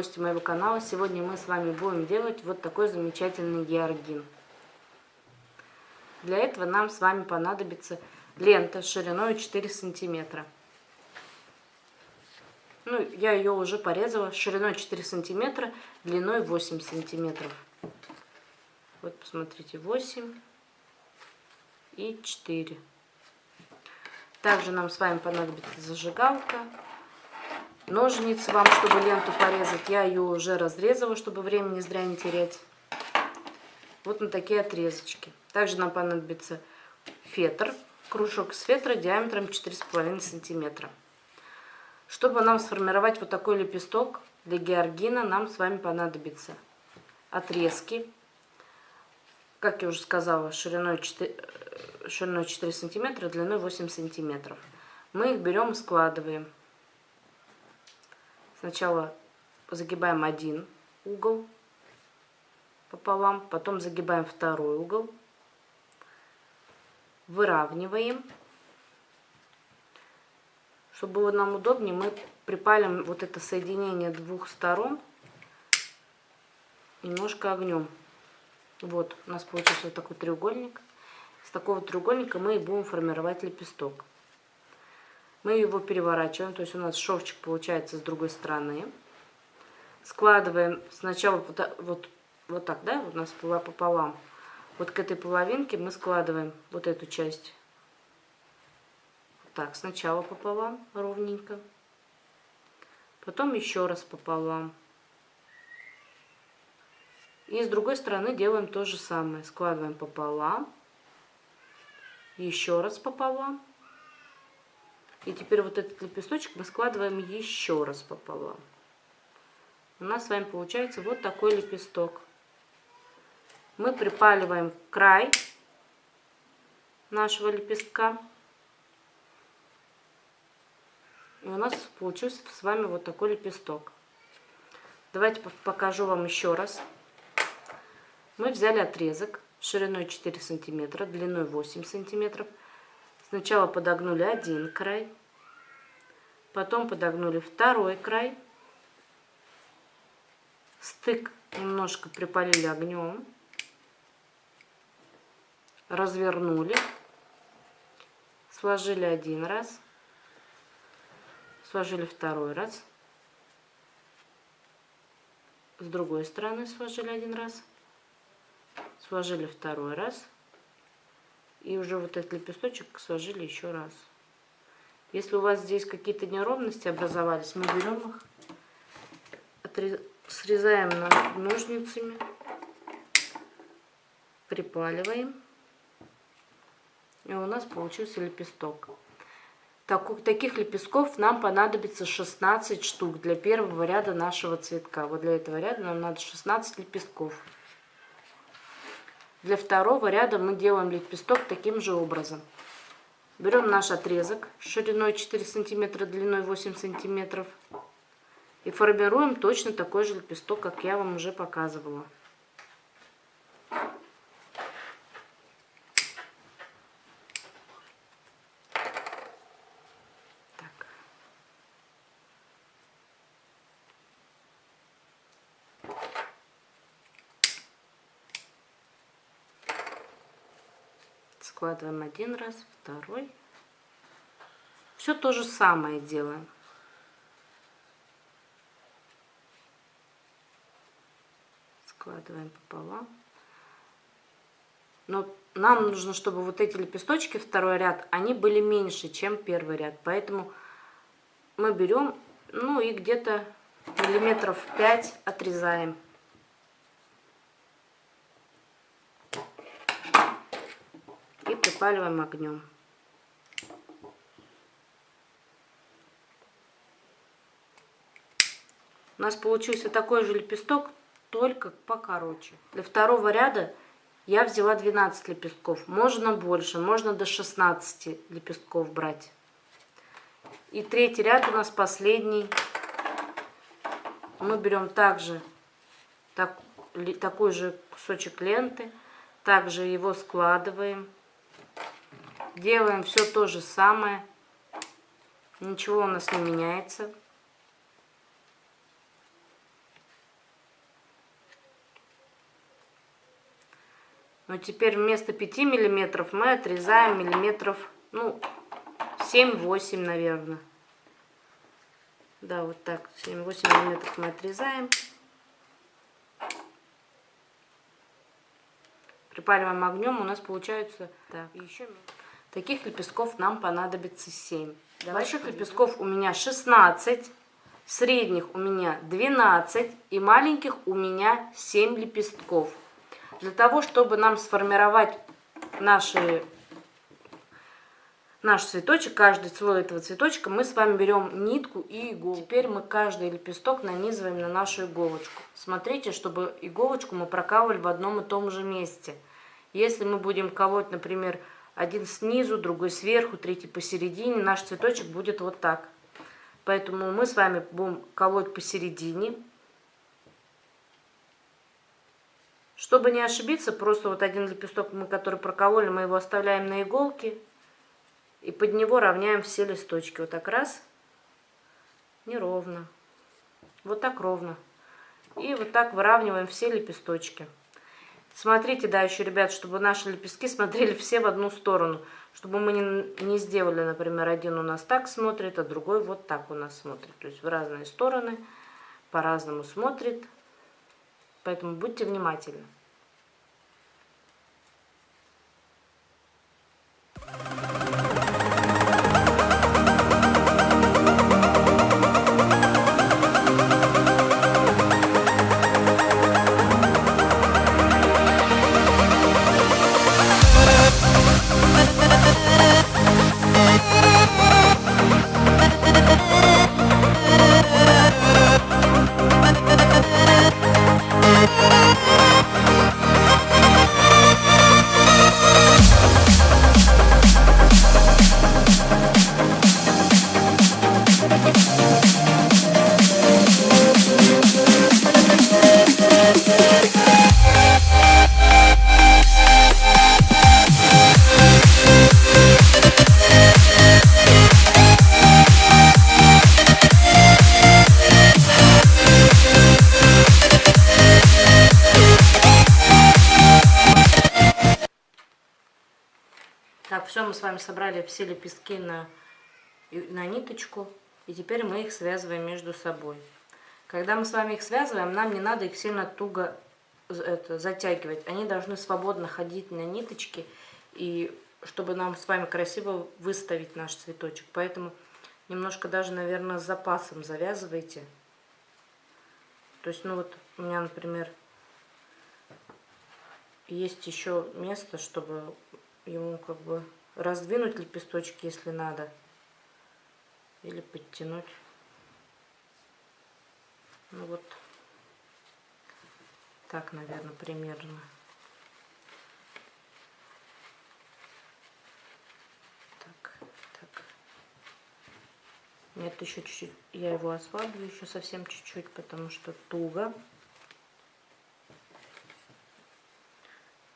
гости моего канала. Сегодня мы с вами будем делать вот такой замечательный георгин. Для этого нам с вами понадобится лента шириной 4 сантиметра. Ну, я ее уже порезала шириной 4 сантиметра, длиной 8 сантиметров. Вот, посмотрите, 8 и 4. Также нам с вами понадобится зажигалка, ножницы вам, чтобы ленту порезать. Я ее уже разрезала, чтобы времени зря не терять. Вот на такие отрезочки. Также нам понадобится фетр, кружок с фетра диаметром 4,5 сантиметра. Чтобы нам сформировать вот такой лепесток для георгина, нам с вами понадобится отрезки. Как я уже сказала, шириной 4, шириной 4 сантиметра, длиной 8 сантиметров. Мы их берем и складываем. Сначала загибаем один угол пополам, потом загибаем второй угол, выравниваем. Чтобы было нам удобнее, мы припалим вот это соединение двух сторон немножко огнем. Вот, у нас получился вот такой треугольник. С такого треугольника мы и будем формировать лепесток. Мы его переворачиваем, то есть у нас шовчик получается с другой стороны. Складываем сначала вот, вот, вот так, да, у нас была пополам. Вот к этой половинке мы складываем вот эту часть. Так, сначала пополам ровненько. Потом еще раз пополам. И с другой стороны делаем то же самое. Складываем пополам. Еще раз пополам. И теперь вот этот лепесточек мы складываем еще раз пополам. У нас с вами получается вот такой лепесток. Мы припаливаем край нашего лепестка. И у нас получился с вами вот такой лепесток. Давайте покажу вам еще раз. Мы взяли отрезок шириной 4 сантиметра, длиной 8 сантиметров. Сначала подогнули один край, потом подогнули второй край, стык немножко припалили огнем, развернули, сложили один раз, сложили второй раз, с другой стороны сложили один раз, сложили второй раз, и уже вот этот лепесточек сложили еще раз. Если у вас здесь какие-то неровности образовались, мы берем их, срезаем ножницами, припаливаем. И у нас получился лепесток. Так, таких лепестков нам понадобится 16 штук для первого ряда нашего цветка. Вот для этого ряда нам надо 16 лепестков. Для второго ряда мы делаем лепесток таким же образом. Берем наш отрезок шириной 4 сантиметра, длиной 8 сантиметров. И формируем точно такой же лепесток, как я вам уже показывала. Складываем один раз, второй. Все то же самое делаем. Складываем пополам. Но нам нужно, чтобы вот эти лепесточки, второй ряд, они были меньше, чем первый ряд. Поэтому мы берем, ну и где-то миллиметров 5 отрезаем. Припаливаем огнем. У нас получился такой же лепесток, только покороче. Для второго ряда я взяла 12 лепестков. Можно больше, можно до 16 лепестков брать. И третий ряд у нас последний. Мы берем также так, такой же кусочек ленты. Также его складываем. Делаем все то же самое. Ничего у нас не меняется. Но теперь вместо 5 миллиметров мы отрезаем миллиметров, ну, 7-8, наверное. Да, вот так, 7-8 миллиметров мы отрезаем. Припариваем огнем, у нас получается... Да, еще таких лепестков нам понадобится 7. Давайте Больших лепестков у меня 16, средних у меня 12 и маленьких у меня 7 лепестков. Для того, чтобы нам сформировать наши наш цветочек, каждый слой этого цветочка, мы с вами берем нитку и иголку. Теперь мы каждый лепесток нанизываем на нашу иголочку. Смотрите, чтобы иголочку мы прокалывали в одном и том же месте. Если мы будем колоть, например, один снизу, другой сверху, третий посередине, наш цветочек будет вот так. Поэтому мы с вами будем колоть посередине. Чтобы не ошибиться, просто вот один лепесток, мы который прокололи, мы его оставляем на иголке и под него равняем все листочки. Вот так раз, неровно, вот так ровно. И вот так выравниваем все лепесточки. Смотрите, да, еще, ребят, чтобы наши лепестки смотрели все в одну сторону. Чтобы мы не, не сделали, например, один у нас так смотрит, а другой вот так у нас смотрит. То есть в разные стороны, по-разному смотрит. Поэтому будьте внимательны. Собрали все лепестки на, на ниточку. И теперь мы их связываем между собой. Когда мы с вами их связываем, нам не надо их сильно туго это, затягивать. Они должны свободно ходить на ниточке, и чтобы нам с вами красиво выставить наш цветочек. Поэтому немножко даже, наверное, с запасом завязывайте. То есть, ну вот у меня, например, есть еще место, чтобы ему как бы раздвинуть лепесточки, если надо, или подтянуть. Ну вот так, наверное, примерно. Так, так. Нет, еще чуть-чуть. Я его ослаблю еще совсем чуть-чуть, потому что туго.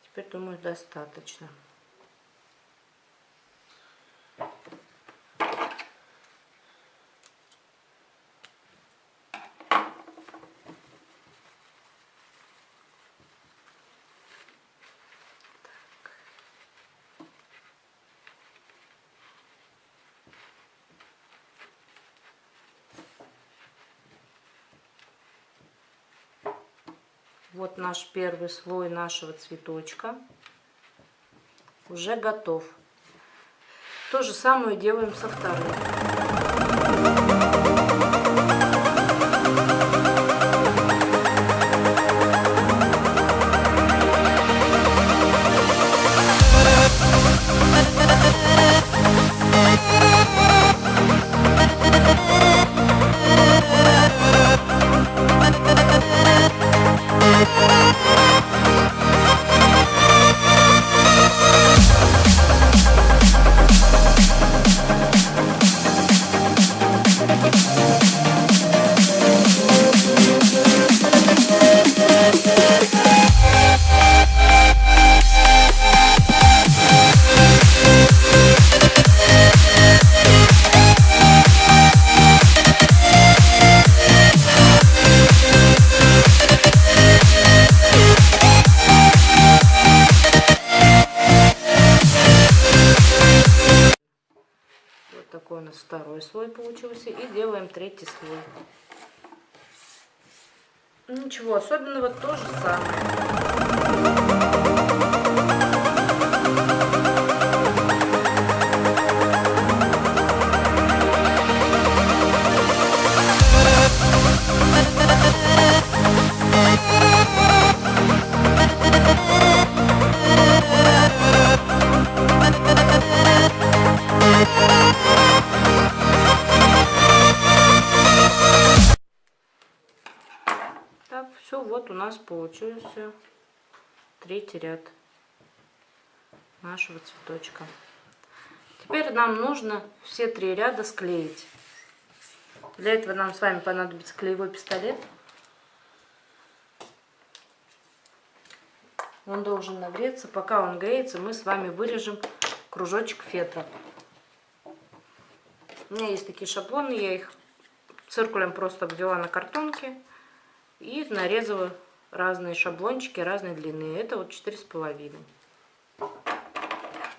Теперь, думаю, достаточно. Вот наш первый слой нашего цветочка уже готов. То же самое делаем со вторым. Такой у нас второй слой получился. И делаем третий слой. Ничего особенного, то же самое. Получился третий ряд нашего цветочка. Теперь нам нужно все три ряда склеить. Для этого нам с вами понадобится клеевой пистолет. Он должен нагреться. Пока он греется, мы с вами вырежем кружочек фетра. У меня есть такие шаблоны, я их циркулем просто обвела на картонке. И нарезала разные шаблончики разной длины. Это вот четыре с половиной.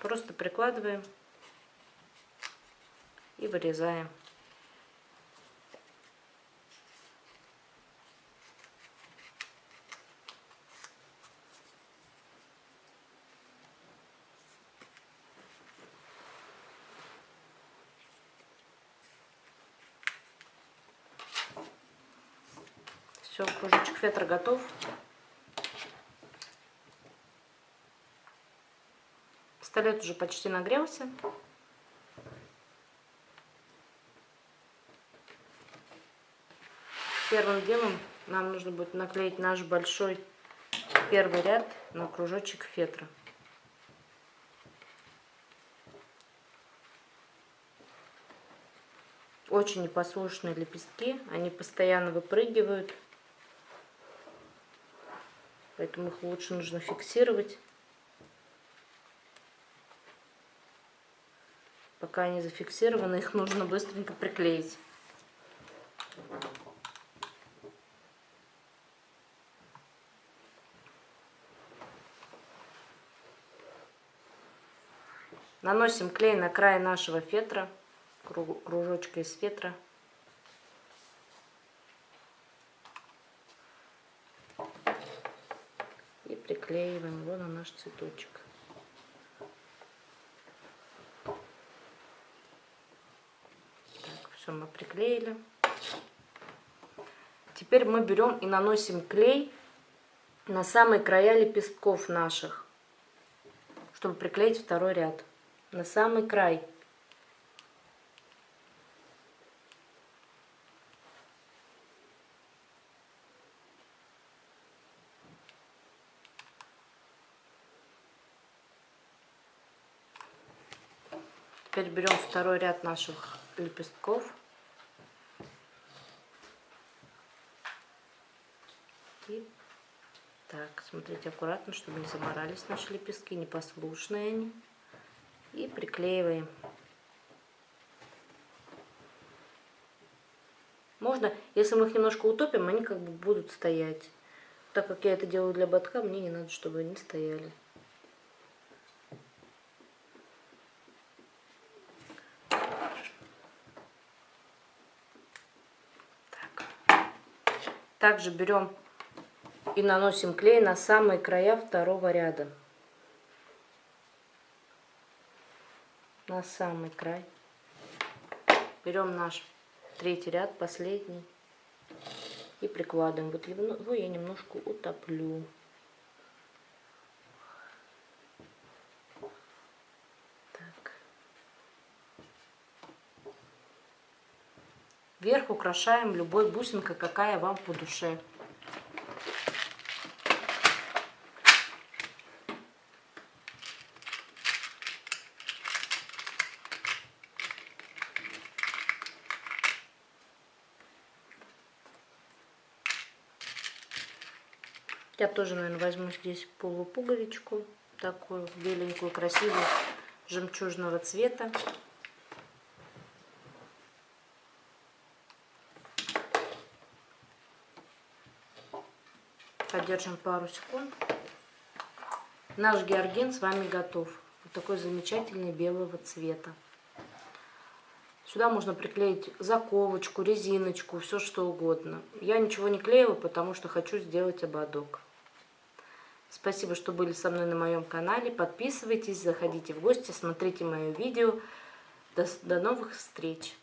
Просто прикладываем и вырезаем. Все, кружочек фетра готов. Пистолет уже почти нагрелся. Первым делом нам нужно будет наклеить наш большой первый ряд на кружочек фетра. Очень непослушные лепестки, они постоянно выпрыгивают. Поэтому их лучше нужно фиксировать. Пока они зафиксированы, их нужно быстренько приклеить. Наносим клей на край нашего фетра, кружочка из фетра. Приклеиваем его на наш цветочек. Так, все мы приклеили. Теперь мы берем и наносим клей на самые края лепестков наших, чтобы приклеить второй ряд. На самый край. Теперь берем второй ряд наших лепестков. И так, смотрите аккуратно, чтобы не заморались наши лепестки, непослушные они. И приклеиваем. Можно, если мы их немножко утопим, они как бы будут стоять. Так как я это делаю для ботка, мне не надо, чтобы они стояли. Также берем и наносим клей на самые края второго ряда. На самый край. Берем наш третий ряд, последний. И прикладываем. Вот его я немножко утоплю. Вверх украшаем любой бусинкой, какая вам по душе. Я тоже, наверное, возьму здесь полупуговичку, такую беленькую, красивую, жемчужного цвета. Подержим пару секунд. Наш георгин с вами готов. Вот такой замечательный белого цвета. Сюда можно приклеить заковочку, резиночку, все что угодно. Я ничего не клею, потому что хочу сделать ободок. Спасибо, что были со мной на моем канале. Подписывайтесь, заходите в гости, смотрите мое видео. До, до новых встреч!